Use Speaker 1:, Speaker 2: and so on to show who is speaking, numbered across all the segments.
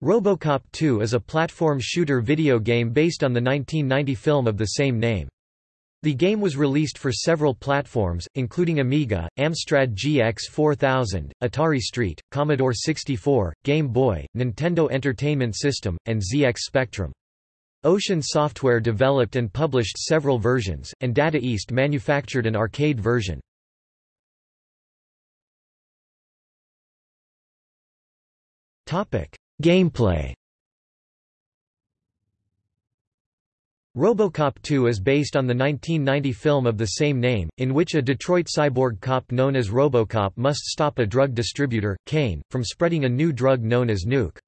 Speaker 1: RoboCop 2 is a platform shooter video game based on the 1990 film of the same name. The game was released for several platforms, including Amiga, Amstrad GX 4000, Atari ST, Commodore 64, Game Boy, Nintendo Entertainment System, and ZX Spectrum. Ocean Software developed and published several versions, and Data East manufactured an arcade version. Gameplay RoboCop 2 is based on the 1990 film of the same name, in which a Detroit cyborg cop known as RoboCop must stop a drug distributor, Kane, from spreading a new drug known as Nuke.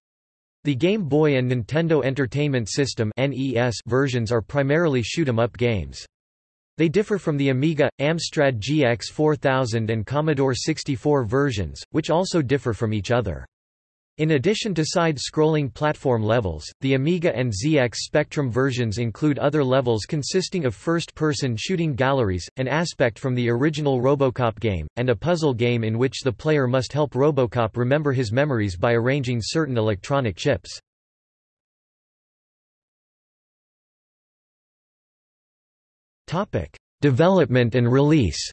Speaker 1: The Game Boy and Nintendo Entertainment System versions are primarily shoot-'em-up games. They differ from the Amiga, Amstrad GX 4000 and Commodore 64 versions, which also differ from each other. In addition to side-scrolling platform levels, the Amiga and ZX Spectrum versions include other levels consisting of first-person shooting galleries, an aspect from the original Robocop game, and a puzzle game in which the player must help Robocop remember his memories by arranging certain electronic chips. Development and release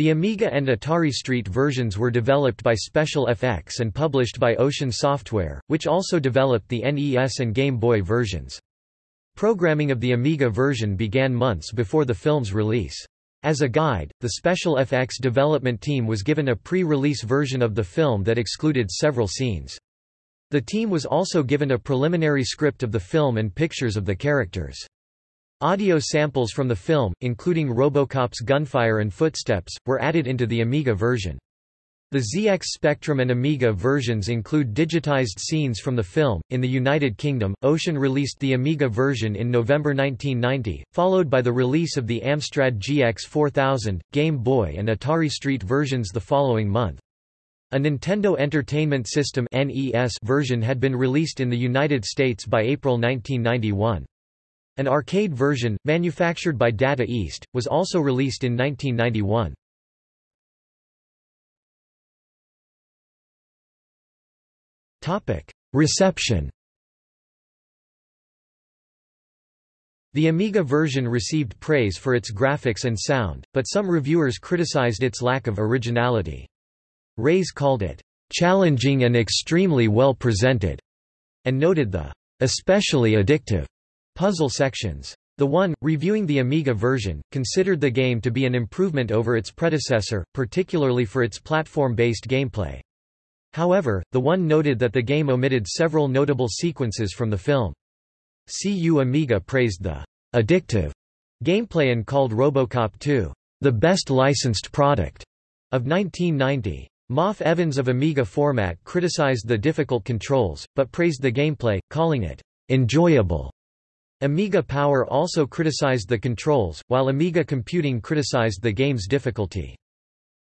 Speaker 1: The Amiga and Atari ST versions were developed by Special FX and published by Ocean Software, which also developed the NES and Game Boy versions. Programming of the Amiga version began months before the film's release. As a guide, the Special FX development team was given a pre-release version of the film that excluded several scenes. The team was also given a preliminary script of the film and pictures of the characters. Audio samples from the film, including Robocop's gunfire and footsteps, were added into the Amiga version. The ZX Spectrum and Amiga versions include digitized scenes from the film. In the United Kingdom, Ocean released the Amiga version in November 1990, followed by the release of the Amstrad GX 4000, Game Boy, and Atari ST versions the following month. A Nintendo Entertainment System (NES) version had been released in the United States by April 1991. An arcade version, manufactured by Data East, was also released in 1991. Reception The Amiga version received praise for its graphics and sound, but some reviewers criticized its lack of originality. Raze called it, "...challenging and extremely well presented", and noted the "...especially addictive." Puzzle sections. The one, reviewing the Amiga version, considered the game to be an improvement over its predecessor, particularly for its platform-based gameplay. However, the one noted that the game omitted several notable sequences from the film. CU Amiga praised the addictive gameplay and called Robocop 2 the best licensed product of 1990. Maff Evans of Amiga Format criticized the difficult controls, but praised the gameplay, calling it enjoyable. Amiga Power also criticized the controls, while Amiga Computing criticized the game's difficulty.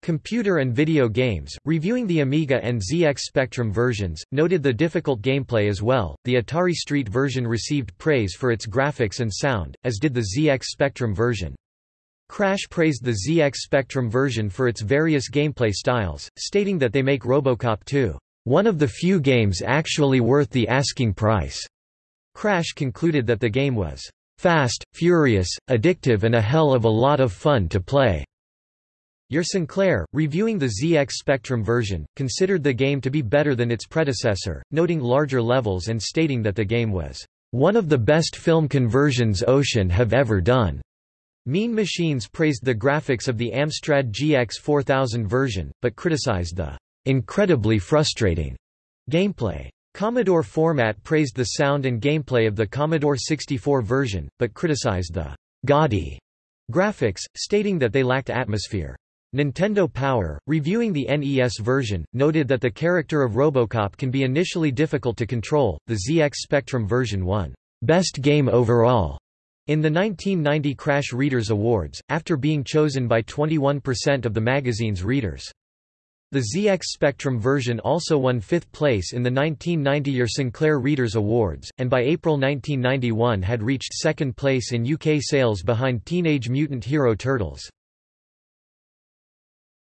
Speaker 1: Computer and Video Games, reviewing the Amiga and ZX Spectrum versions, noted the difficult gameplay as well. The Atari Street version received praise for its graphics and sound, as did the ZX Spectrum version. Crash praised the ZX Spectrum version for its various gameplay styles, stating that they make Robocop 2 one of the few games actually worth the asking price. Crash concluded that the game was fast, furious, addictive and a hell of a lot of fun to play. Your Sinclair, reviewing the ZX Spectrum version, considered the game to be better than its predecessor, noting larger levels and stating that the game was one of the best film conversions Ocean have ever done. Mean Machines praised the graphics of the Amstrad GX 4000 version, but criticized the incredibly frustrating gameplay. Commodore Format praised the sound and gameplay of the Commodore 64 version, but criticized the gaudy graphics, stating that they lacked atmosphere. Nintendo Power, reviewing the NES version, noted that the character of Robocop can be initially difficult to control. The ZX Spectrum version won Best Game Overall in the 1990 Crash Readers Awards, after being chosen by 21% of the magazine's readers. The ZX Spectrum version also won fifth place in the 1990 Your Sinclair Readers Awards, and by April 1991 had reached second place in UK sales behind Teenage Mutant Hero Turtles.